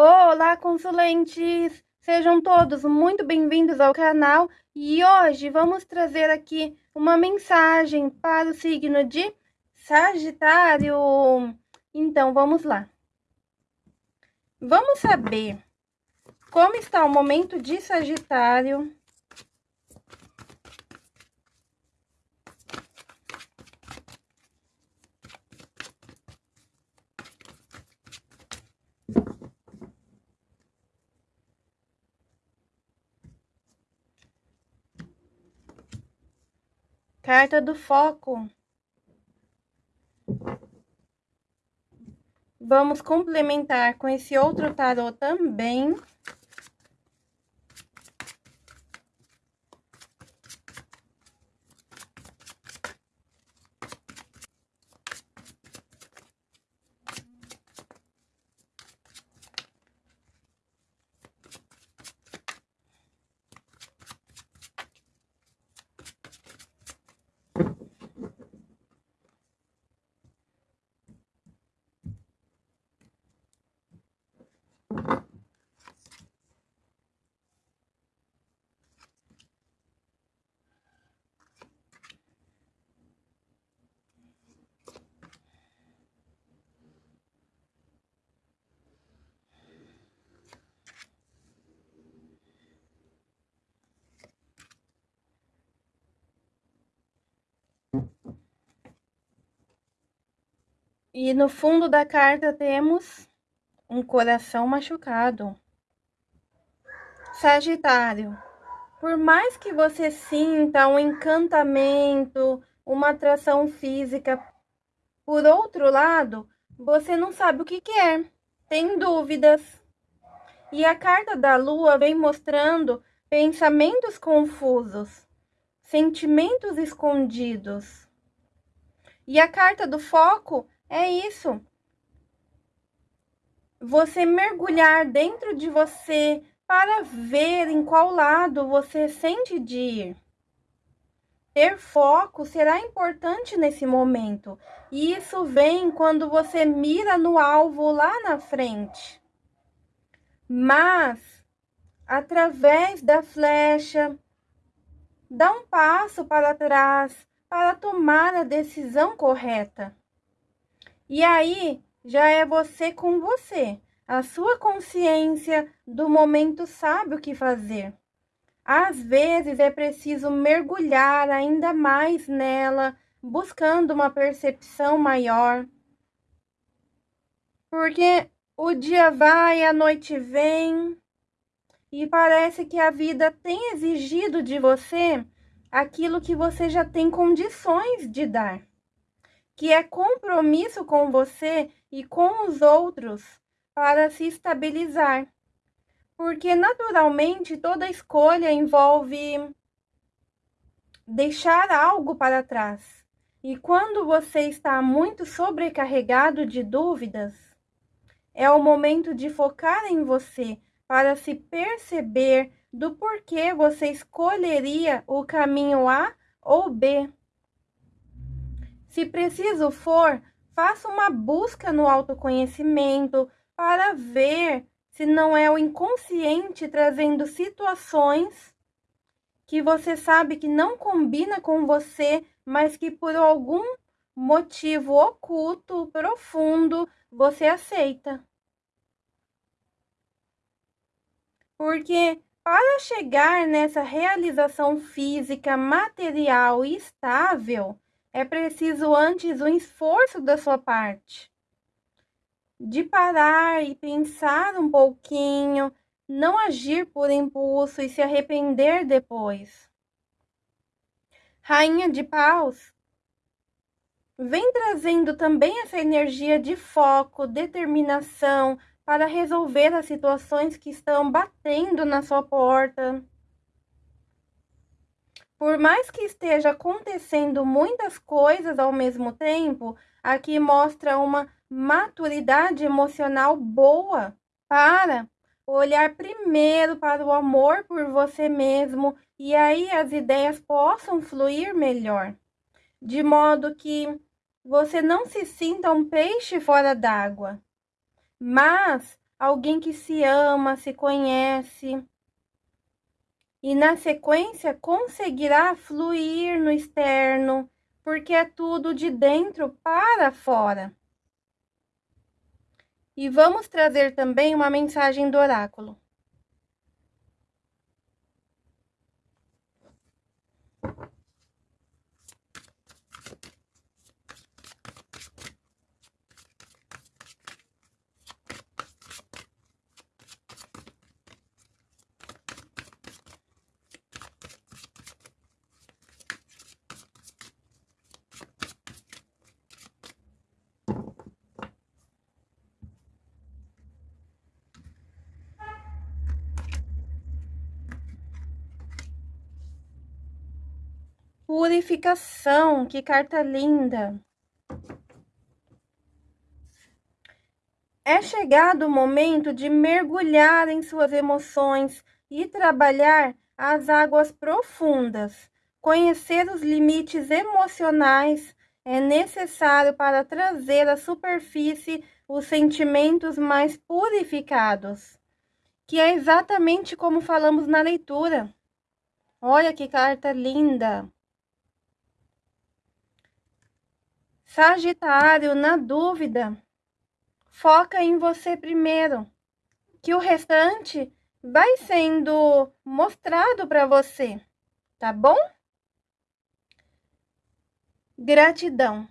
Olá, consulentes! Sejam todos muito bem-vindos ao canal e hoje vamos trazer aqui uma mensagem para o signo de Sagitário. Então, vamos lá. Vamos saber como está o momento de Sagitário Carta do foco. Vamos complementar com esse outro tarô também. E no fundo da carta temos um coração machucado. Sagitário, por mais que você sinta um encantamento, uma atração física, por outro lado, você não sabe o que quer, é, tem dúvidas. E a carta da lua vem mostrando pensamentos confusos, sentimentos escondidos. E a carta do foco é isso. Você mergulhar dentro de você para ver em qual lado você sente de ir. Ter foco será importante nesse momento. E isso vem quando você mira no alvo lá na frente. Mas, através da flecha, dá um passo para trás para tomar a decisão correta. E aí já é você com você. A sua consciência do momento sabe o que fazer. Às vezes é preciso mergulhar ainda mais nela, buscando uma percepção maior. Porque o dia vai, a noite vem, e parece que a vida tem exigido de você aquilo que você já tem condições de dar que é compromisso com você e com os outros para se estabilizar. Porque naturalmente toda escolha envolve deixar algo para trás. E quando você está muito sobrecarregado de dúvidas, é o momento de focar em você para se perceber do porquê você escolheria o caminho A ou B. Se preciso for, faça uma busca no autoconhecimento para ver se não é o inconsciente trazendo situações que você sabe que não combina com você, mas que por algum motivo oculto, profundo, você aceita. Porque para chegar nessa realização física, material e estável, é preciso antes um esforço da sua parte. De parar e pensar um pouquinho, não agir por impulso e se arrepender depois. Rainha de Paus vem trazendo também essa energia de foco, determinação para resolver as situações que estão batendo na sua porta. Por mais que esteja acontecendo muitas coisas ao mesmo tempo, aqui mostra uma maturidade emocional boa para olhar primeiro para o amor por você mesmo e aí as ideias possam fluir melhor, de modo que você não se sinta um peixe fora d'água, mas alguém que se ama, se conhece. E na sequência conseguirá fluir no externo, porque é tudo de dentro para fora. E vamos trazer também uma mensagem do oráculo. Purificação, que carta linda. É chegado o momento de mergulhar em suas emoções e trabalhar as águas profundas. Conhecer os limites emocionais é necessário para trazer à superfície os sentimentos mais purificados, que é exatamente como falamos na leitura. Olha que carta linda! Sagitário, na dúvida, foca em você primeiro, que o restante vai sendo mostrado para você, tá bom? Gratidão.